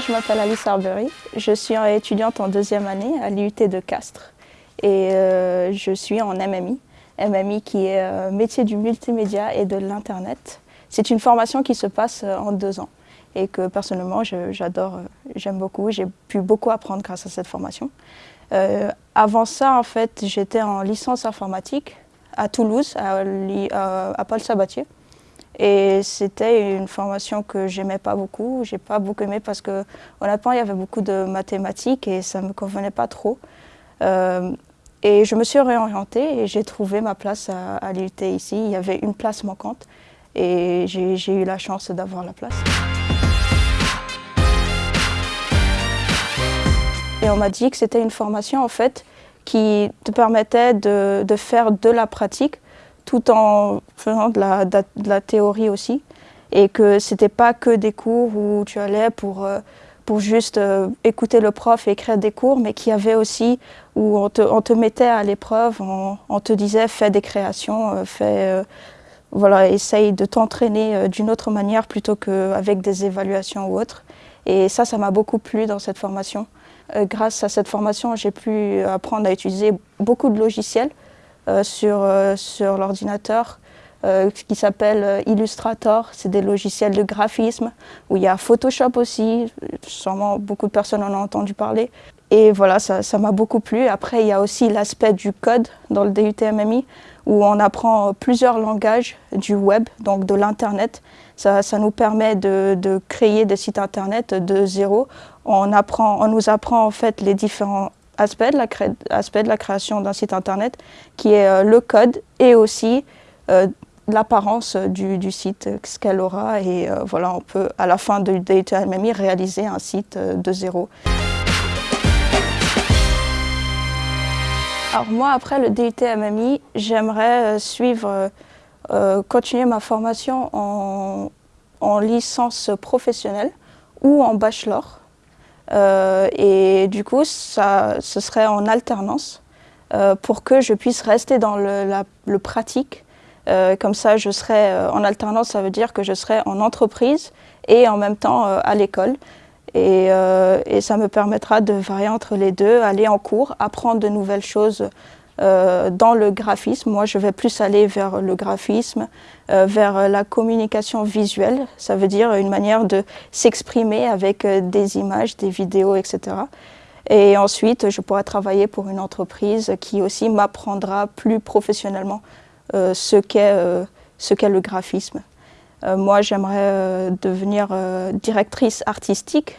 Je m'appelle Alice Arbery. Je suis étudiante en deuxième année à l'IUT de Castres et euh, je suis en MMI. MMI qui est euh, métier du multimédia et de l'Internet. C'est une formation qui se passe euh, en deux ans et que personnellement j'adore, j'aime beaucoup. J'ai pu beaucoup apprendre grâce à cette formation. avant ça, en fait, j'étais en licence informatique à Toulouse, à Paul Sabatier. Et c'était une formation que j'aimais pas beaucoup. J'ai pas beaucoup aimé parce que honnêtement, il y avait beaucoup de mathématiques et ça me convenait pas trop. Euh, et je me suis réorientée et j'ai trouvé ma place à, à l'IUT ici. Il y avait une place manquante et j'ai eu la chance d'avoir la place. Et on m'a dit que c'était une formation en fait qui te permettait de, de faire de la pratique tout en faisant de la, théorie aussi. Et que c'était pas que des cours où tu allais pour, euh, pour juste euh, écouter le prof et écrire des cours, mais qu'il y avait aussi où on te, on te mettait à l'épreuve, on, te disait fais des créations, euh, fais, voilà, essaye de t'entraîner d'une autre manière plutôt qu'avec des évaluations ou autres. Et ça, ça m'a beaucoup plu dans cette formation. grâce à cette formation, j'ai pu apprendre à utiliser beaucoup de logiciels sur, euh, sur l'ordinateur euh, qui s'appelle Illustrator. C'est des logiciels de graphisme où il y a Photoshop aussi. Sûrement beaucoup de personnes en ont entendu parler. Et voilà, ça m'a beaucoup plu. Après, il y a aussi l'aspect du code dans le DUTMMI où on apprend plusieurs langages du web, donc de l'Internet. Ça, ça, nous permet de, de, créer des sites Internet de zéro. On, apprend, on nous apprend en fait les différents aspect de la, création d'un site internet qui est euh, le code et aussi euh, l'apparence du, du, site, ce qu'elle aura et euh, voilà, on peut à la fin de DTMMI réaliser un site de zéro. Alors moi après le DUT j'aimerais suivre, continuer ma formation en, en licence professionnelle ou en bachelor euh, et du coup, ça, ce serait en alternance euh, pour que je puisse rester dans le, pratique. Euh, comme ça, je serai en alternance, ça veut dire que je serai en entreprise et en même temps à l'école. Et, ça me permettra de varier entre les deux, aller en cours, apprendre de nouvelles choses euh, dans le graphisme. Moi, je vais plus aller vers le graphisme, euh, vers la communication visuelle. Ça veut dire une manière de s'exprimer avec euh, des images, des vidéos, etc. Et ensuite, je pourrai travailler pour une entreprise qui aussi m'apprendra plus professionnellement ce qu'est le graphisme. moi, j'aimerais devenir directrice artistique